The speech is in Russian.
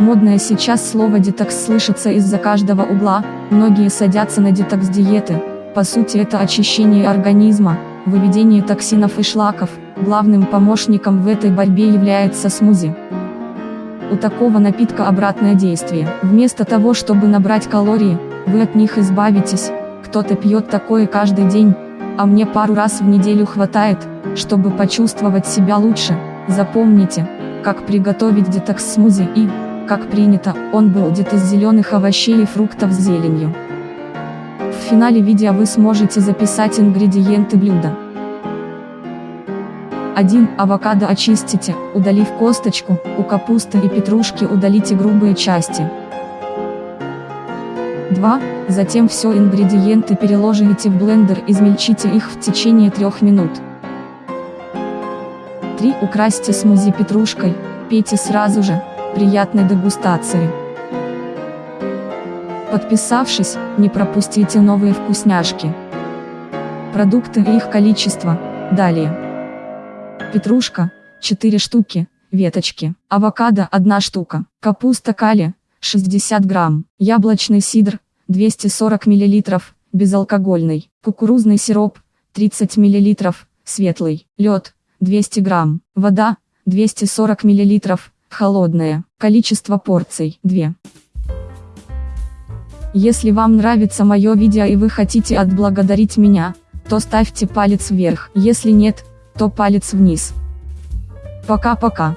Модное сейчас слово детокс слышится из-за каждого угла, многие садятся на детокс-диеты. По сути это очищение организма, выведение токсинов и шлаков, главным помощником в этой борьбе является смузи. У такого напитка обратное действие. Вместо того чтобы набрать калории, вы от них избавитесь, кто-то пьет такое каждый день, а мне пару раз в неделю хватает, чтобы почувствовать себя лучше. Запомните, как приготовить детокс-смузи и, как принято, он будет из зеленых овощей и фруктов с зеленью. В финале видео вы сможете записать ингредиенты блюда. 1. Авокадо очистите, удалив косточку, у капусты и петрушки удалите грубые части. 2. Затем все ингредиенты переложите в блендер измельчите их в течение 3 минут. 3. Украсьте смузи петрушкой, пейте сразу же, Приятной дегустации! Подписавшись, не пропустите новые вкусняшки. Продукты и их количество, далее. Петрушка, 4 штуки, веточки, авокадо 1 штука, капуста кали, 60 грамм, яблочный сидр, 240 мл, безалкогольный, кукурузный сироп, 30 мл, светлый, лед, 200 грамм, вода, 240 мл, Холодное. Количество порций 2. Если вам нравится мое видео и вы хотите отблагодарить меня, то ставьте палец вверх. Если нет, то палец вниз. Пока-пока.